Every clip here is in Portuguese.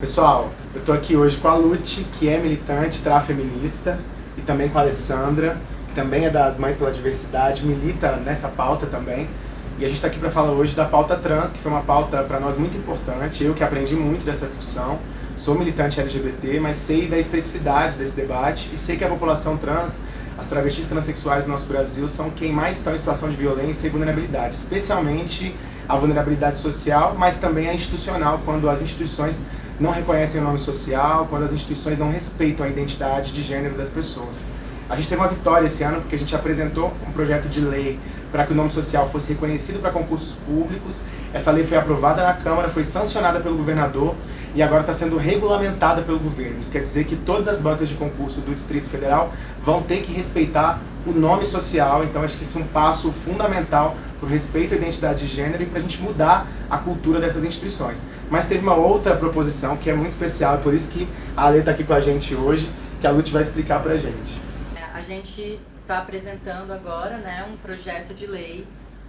Pessoal, eu estou aqui hoje com a Lute, que é militante feminista, e também com a Alessandra, que também é das Mães pela Diversidade, milita nessa pauta também. E a gente está aqui para falar hoje da pauta trans, que foi uma pauta para nós muito importante, eu que aprendi muito dessa discussão. Sou militante LGBT, mas sei da especificidade desse debate e sei que a população trans, as travestis transexuais do nosso Brasil, são quem mais estão em situação de violência e vulnerabilidade, especialmente a vulnerabilidade social, mas também a institucional, quando as instituições não reconhecem o nome social, quando as instituições não respeitam a identidade de gênero das pessoas. A gente teve uma vitória esse ano porque a gente apresentou um projeto de lei para que o nome social fosse reconhecido para concursos públicos. Essa lei foi aprovada na Câmara, foi sancionada pelo governador e agora está sendo regulamentada pelo governo. Isso quer dizer que todas as bancas de concurso do Distrito Federal vão ter que respeitar o nome social, então acho que isso é um passo fundamental para o respeito à identidade de gênero e para a gente mudar a cultura dessas instituições. Mas teve uma outra proposição que é muito especial, é por isso que a Ale está aqui com a gente hoje, que a Lute vai explicar para a gente. É, a gente está apresentando agora né, um projeto de lei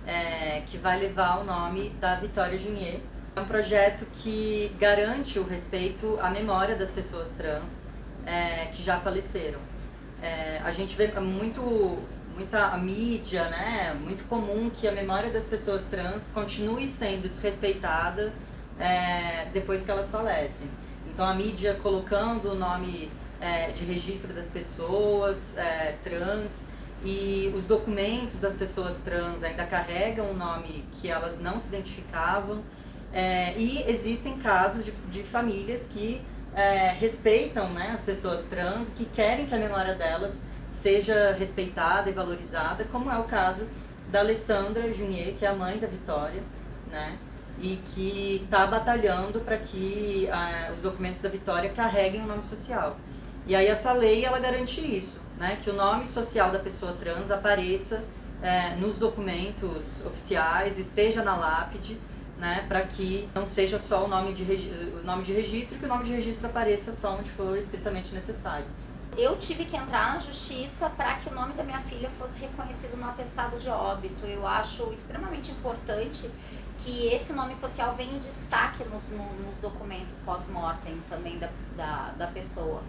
é, que vai levar o nome da Vitória Junier. É um projeto que garante o respeito à memória das pessoas trans é, que já faleceram. É, a gente vê muito muita mídia, né, muito comum que a memória das pessoas trans continue sendo desrespeitada é, depois que elas falecem. Então a mídia colocando o nome é, de registro das pessoas é, trans e os documentos das pessoas trans ainda carregam o nome que elas não se identificavam é, e existem casos de, de famílias que é, respeitam né, as pessoas trans, que querem que a memória delas seja respeitada e valorizada, como é o caso da Alessandra Junier, que é a mãe da Vitória, né? E que está batalhando para que ah, os documentos da Vitória carreguem o nome social. E aí essa lei, ela garante isso, né? Que o nome social da pessoa trans apareça é, nos documentos oficiais, esteja na lápide, né? Para que não seja só o nome, de, o nome de registro, que o nome de registro apareça só onde for estritamente necessário. Eu tive que entrar na justiça para que o nome da minha filha fosse reconhecido no atestado de óbito. Eu acho extremamente importante que esse nome social venha em destaque nos, nos documentos pós-mortem também da, da, da pessoa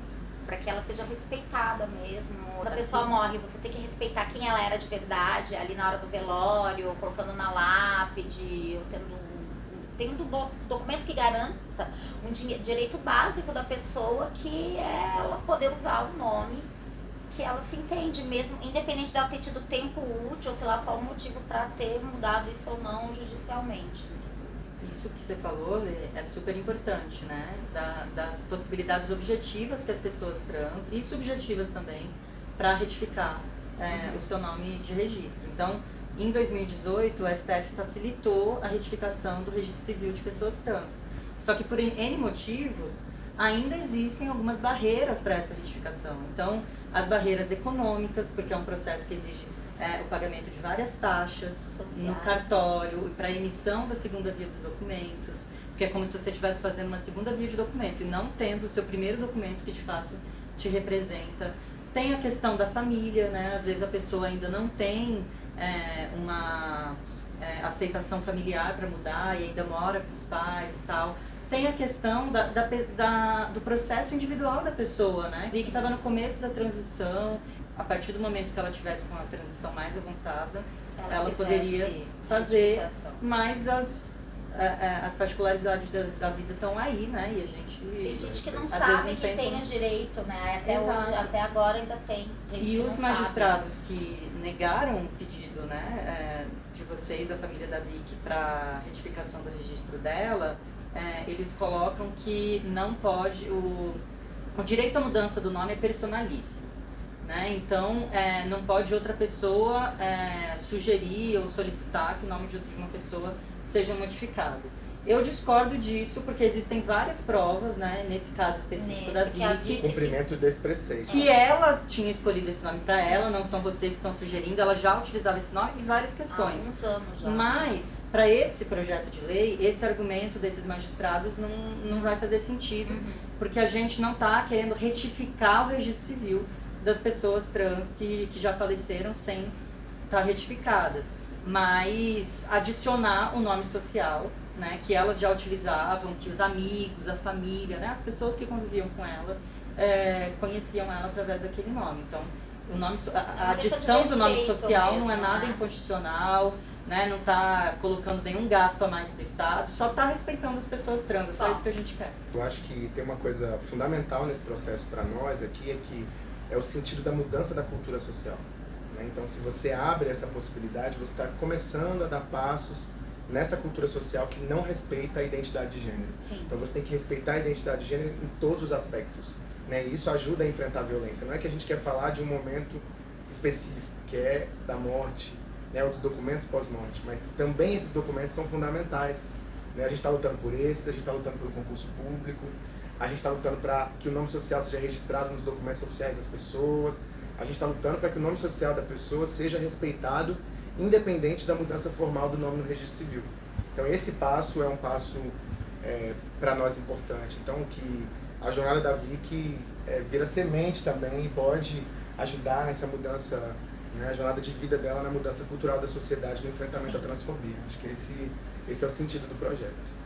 para que ela seja respeitada mesmo. Quando a pessoa morre, você tem que respeitar quem ela era de verdade, ali na hora do velório, colocando na lápide, tendo tendo um documento que garanta um direito básico da pessoa que é ela poder usar o nome que ela se entende mesmo, independente dela ter tido tempo útil, ou sei lá qual o motivo para ter mudado isso ou não judicialmente. Isso que você falou é super importante, né? Da, das possibilidades objetivas que as pessoas trans e subjetivas também para retificar é, uhum. o seu nome de registro. Então, em 2018, o STF facilitou a retificação do registro civil de pessoas trans. Só que por N motivos, ainda existem algumas barreiras para essa retificação. Então, as barreiras econômicas, porque é um processo que exige é, o pagamento de várias taxas Social. no cartório e para emissão da segunda via dos documentos, porque é como se você estivesse fazendo uma segunda via de documento e não tendo o seu primeiro documento que de fato te representa. Tem a questão da família, né? Às vezes a pessoa ainda não tem é, uma é, aceitação familiar para mudar e ainda mora com os pais e tal. Tem a questão da, da, da do processo individual da pessoa, né? Vi que estava no começo da transição, a partir do momento que ela tivesse com a transição mais avançada, ela, ela poderia fazer, mas as as particularidades da, da, vida estão aí, né? E a gente. Tem gente que não sabe não que tem, tem o direito, né? Até, hoje, até agora ainda tem. e os magistrados sabe. que negaram o pedido né, é, de vocês, da família da Vicky, para retificação do registro dela, é, eles colocam que não pode. O, o direito à mudança do nome é personalíssimo. Né? Então, é, não pode outra pessoa é, sugerir ou solicitar que o nome de uma pessoa seja modificado. Eu discordo disso porque existem várias provas, né, nesse caso específico nesse da Vicky. Cumprimento desse preceito. Que ela tinha escolhido esse nome para ela, não são vocês que estão sugerindo, ela já utilizava esse nome em várias questões. Há uns anos já. Mas, para esse projeto de lei, esse argumento desses magistrados não, não vai fazer sentido, uhum. porque a gente não está querendo retificar o registro civil das pessoas trans que, que já faleceram sem estar tá retificadas mas adicionar o nome social né, que elas já utilizavam, que os amigos, a família, né, as pessoas que conviviam com ela, é, conheciam ela através daquele nome. Então, o nome, a, a adição do nome social mesmo, não é nada né? inconstitucional, né, não está colocando nenhum gasto a mais para o Estado, só está respeitando as pessoas trans, é só, só isso que a gente quer. Eu acho que tem uma coisa fundamental nesse processo para nós aqui, é que é o sentido da mudança da cultura social. Né? Então, se você abre essa possibilidade, você está começando a dar passos nessa cultura social que não respeita a identidade de gênero. Sim. Então, você tem que respeitar a identidade de gênero em todos os aspectos. Né? E isso ajuda a enfrentar a violência. Não é que a gente quer falar de um momento específico, que é da morte, né, ou dos documentos pós-morte, mas também esses documentos são fundamentais. Né? A gente está lutando por esses, a gente está lutando pelo concurso público, a gente está lutando para que o nome social seja registrado nos documentos oficiais das pessoas, a gente está lutando para que o nome social da pessoa seja respeitado, independente da mudança formal do nome no registro civil. Então esse passo é um passo é, para nós importante. Então que a jornada da Vicky é, vira semente também e pode ajudar nessa mudança, né, a jornada de vida dela na mudança cultural da sociedade no enfrentamento Sim. à transfobia. Acho que esse, esse é o sentido do projeto.